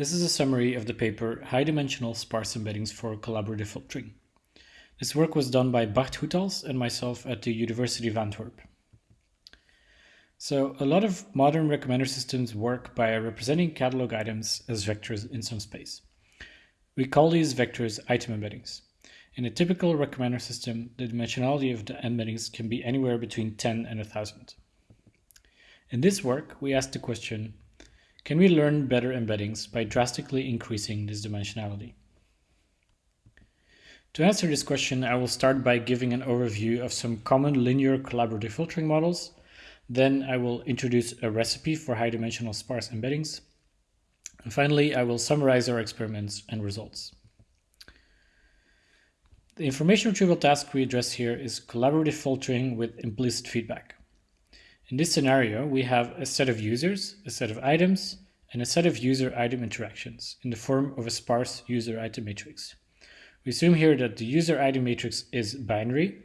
This is a summary of the paper High-Dimensional Sparse Embeddings for Collaborative Filtering. This work was done by Bart Goethals and myself at the University of Antwerp. So a lot of modern recommender systems work by representing catalog items as vectors in some space. We call these vectors item embeddings. In a typical recommender system, the dimensionality of the embeddings can be anywhere between 10 and 1000. In this work, we asked the question, can we learn better embeddings by drastically increasing this dimensionality? To answer this question, I will start by giving an overview of some common linear collaborative filtering models. Then I will introduce a recipe for high-dimensional sparse embeddings. And finally, I will summarize our experiments and results. The information retrieval task we address here is collaborative filtering with implicit feedback. In this scenario, we have a set of users, a set of items, and a set of user-item interactions in the form of a sparse user-item matrix. We assume here that the user-item matrix is binary.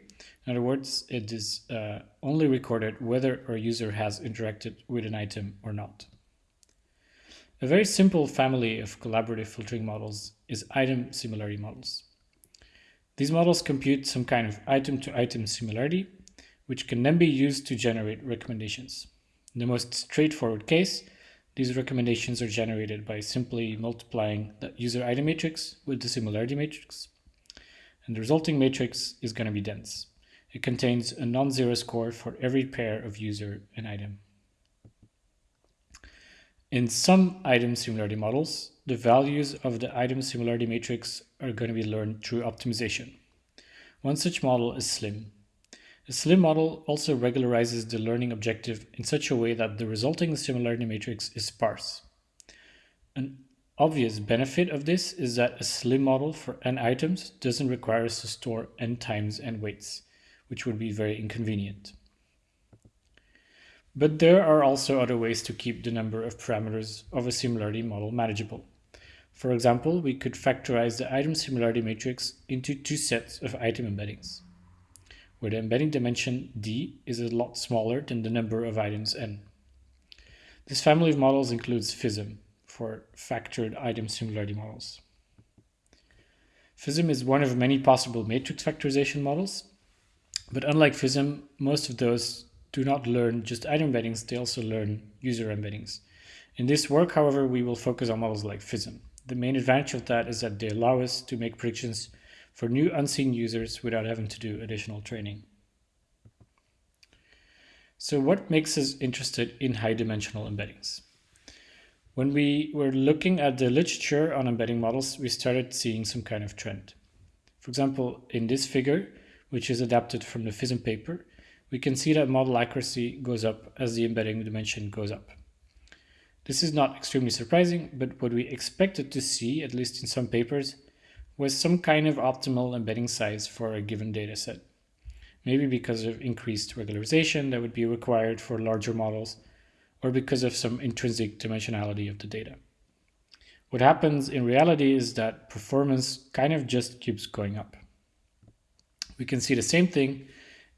In other words, it is uh, only recorded whether a user has interacted with an item or not. A very simple family of collaborative filtering models is item similarity models. These models compute some kind of item-to-item -item similarity which can then be used to generate recommendations. In the most straightforward case, these recommendations are generated by simply multiplying the user item matrix with the similarity matrix. And the resulting matrix is going to be dense. It contains a non-zero score for every pair of user and item. In some item similarity models, the values of the item similarity matrix are going to be learned through optimization. One such model is SLIM, a SLIM model also regularizes the learning objective in such a way that the resulting similarity matrix is sparse. An obvious benefit of this is that a SLIM model for n items doesn't require us to store n times n weights, which would be very inconvenient. But there are also other ways to keep the number of parameters of a similarity model manageable. For example, we could factorize the item similarity matrix into two sets of item embeddings where the embedding dimension d is a lot smaller than the number of items n. This family of models includes FISM for factored item similarity models. FISM is one of many possible matrix factorization models, but unlike FISM, most of those do not learn just item embeddings, they also learn user embeddings. In this work, however, we will focus on models like FISM. The main advantage of that is that they allow us to make predictions for new unseen users without having to do additional training. So what makes us interested in high dimensional embeddings? When we were looking at the literature on embedding models, we started seeing some kind of trend. For example, in this figure, which is adapted from the FISM paper, we can see that model accuracy goes up as the embedding dimension goes up. This is not extremely surprising, but what we expected to see, at least in some papers, was some kind of optimal embedding size for a given dataset. Maybe because of increased regularization that would be required for larger models, or because of some intrinsic dimensionality of the data. What happens in reality is that performance kind of just keeps going up. We can see the same thing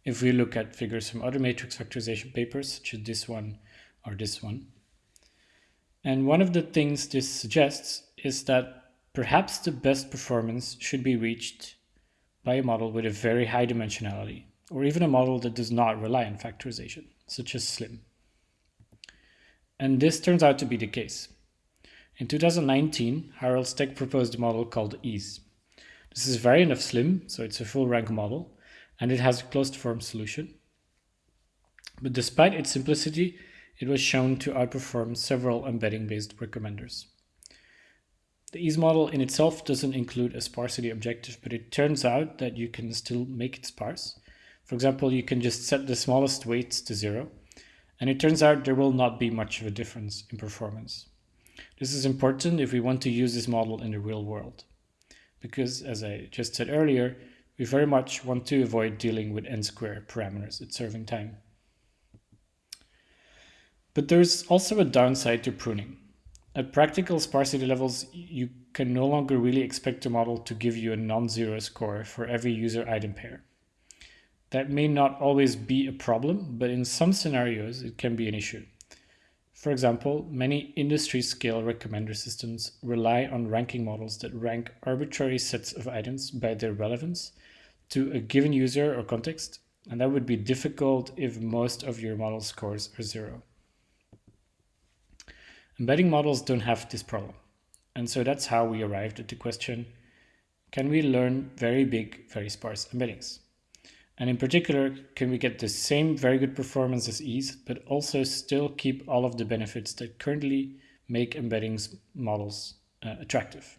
if we look at figures from other matrix factorization papers, such as this one or this one. And one of the things this suggests is that Perhaps the best performance should be reached by a model with a very high dimensionality, or even a model that does not rely on factorization, such as SLIM. And this turns out to be the case. In 2019, Harald Steck proposed a model called EASE. This is a variant of SLIM, so it's a full rank model, and it has a closed form solution. But despite its simplicity, it was shown to outperform several embedding-based recommenders. The EASE model in itself doesn't include a sparsity objective, but it turns out that you can still make it sparse. For example, you can just set the smallest weights to zero, and it turns out there will not be much of a difference in performance. This is important if we want to use this model in the real world, because as I just said earlier, we very much want to avoid dealing with n-square parameters at serving time. But there's also a downside to pruning. At practical sparsity levels, you can no longer really expect a model to give you a non-zero score for every user item pair. That may not always be a problem, but in some scenarios it can be an issue. For example, many industry-scale recommender systems rely on ranking models that rank arbitrary sets of items by their relevance to a given user or context, and that would be difficult if most of your model scores are zero. Embedding models don't have this problem, and so that's how we arrived at the question, can we learn very big, very sparse embeddings? And in particular, can we get the same very good performance as EASE, but also still keep all of the benefits that currently make embeddings models uh, attractive?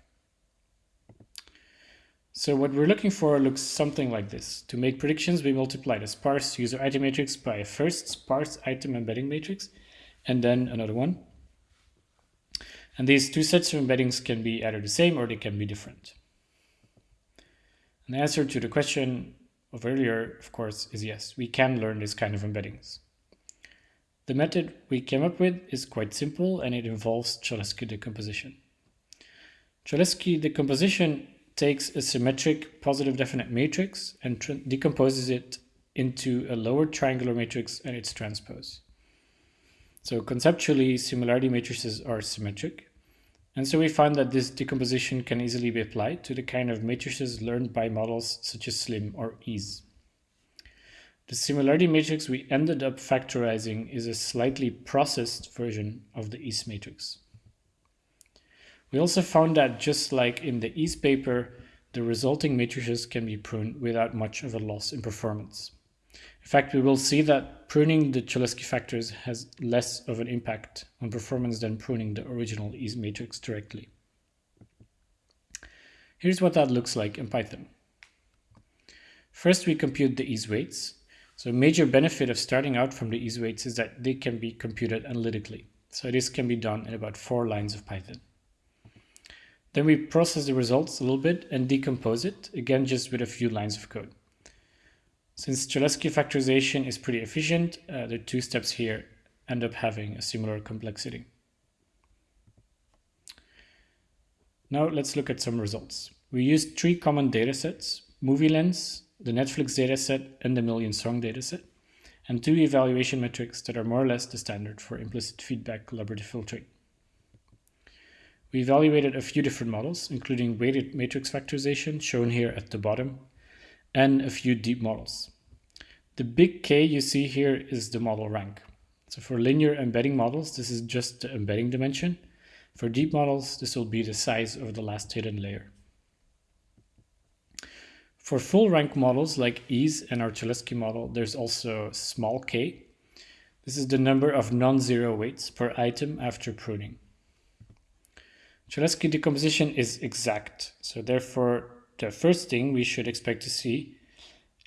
So what we're looking for looks something like this. To make predictions, we multiply the sparse user item matrix by a first sparse item embedding matrix, and then another one. And these two sets of embeddings can be either the same or they can be different. And the answer to the question of earlier, of course, is yes, we can learn this kind of embeddings. The method we came up with is quite simple and it involves Cholesky decomposition. Cholesky decomposition takes a symmetric positive definite matrix and decomposes it into a lower triangular matrix and its transpose. So conceptually, similarity matrices are symmetric. And so we found that this decomposition can easily be applied to the kind of matrices learned by models such as SLIM or EASE. The similarity matrix we ended up factorizing is a slightly processed version of the EASE matrix. We also found that just like in the EASE paper, the resulting matrices can be pruned without much of a loss in performance. In fact, we will see that pruning the Cholesky factors has less of an impact on performance than pruning the original EASE matrix directly. Here's what that looks like in Python. First, we compute the EASE weights. So a major benefit of starting out from the EASE weights is that they can be computed analytically. So this can be done in about four lines of Python. Then we process the results a little bit and decompose it, again just with a few lines of code. Since Cholesky factorization is pretty efficient, uh, the two steps here end up having a similar complexity. Now let's look at some results. We used three common datasets, MovieLens, the Netflix dataset, and the Million Song dataset, and two evaluation metrics that are more or less the standard for implicit feedback collaborative filtering. We evaluated a few different models, including weighted matrix factorization, shown here at the bottom, and a few deep models. The big K you see here is the model rank. So for linear embedding models, this is just the embedding dimension. For deep models, this will be the size of the last hidden layer. For full rank models like EASE and our Cholesky model, there's also small k. This is the number of non-zero weights per item after pruning. Cholesky decomposition is exact. So therefore, the first thing we should expect to see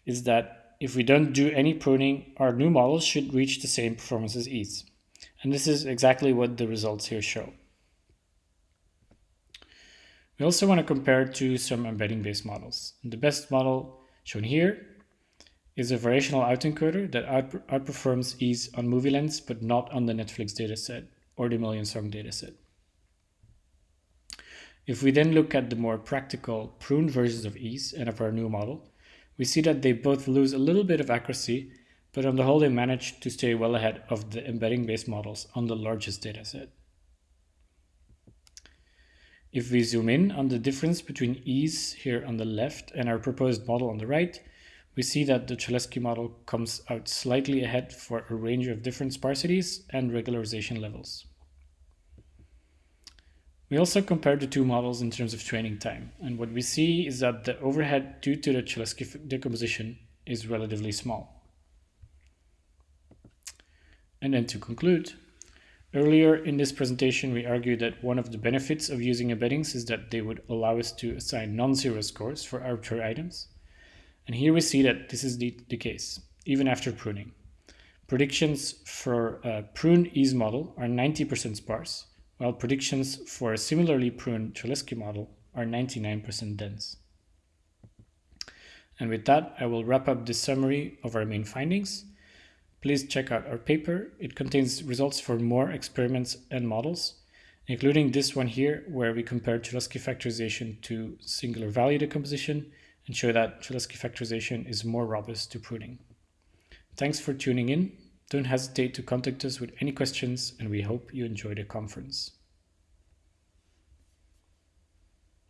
is that if we don't do any pruning, our new models should reach the same performance as EASE. And this is exactly what the results here show. We also want to compare to some embedding-based models. The best model shown here is a variational autoencoder that outperforms EASE on MovieLens, but not on the Netflix dataset or the Million Song dataset. If we then look at the more practical pruned versions of EASE and of our new model, we see that they both lose a little bit of accuracy, but on the whole they manage to stay well ahead of the embedding-based models on the largest dataset. If we zoom in on the difference between EASE here on the left and our proposed model on the right, we see that the Cholesky model comes out slightly ahead for a range of different sparsities and regularization levels. We also compared the two models in terms of training time, and what we see is that the overhead due to the Cholesky decomposition is relatively small. And then to conclude, earlier in this presentation we argued that one of the benefits of using embeddings is that they would allow us to assign non-zero scores for arbitrary items. And here we see that this is the, the case, even after pruning. Predictions for a prune EASE model are 90% sparse, while predictions for a similarly pruned Cholesky model are 99% dense. And with that, I will wrap up this summary of our main findings. Please check out our paper. It contains results for more experiments and models, including this one here, where we compare Cholesky factorization to singular value decomposition and show that Cholesky factorization is more robust to pruning. Thanks for tuning in Don't hesitate to contact us with any questions and we hope you enjoy the conference.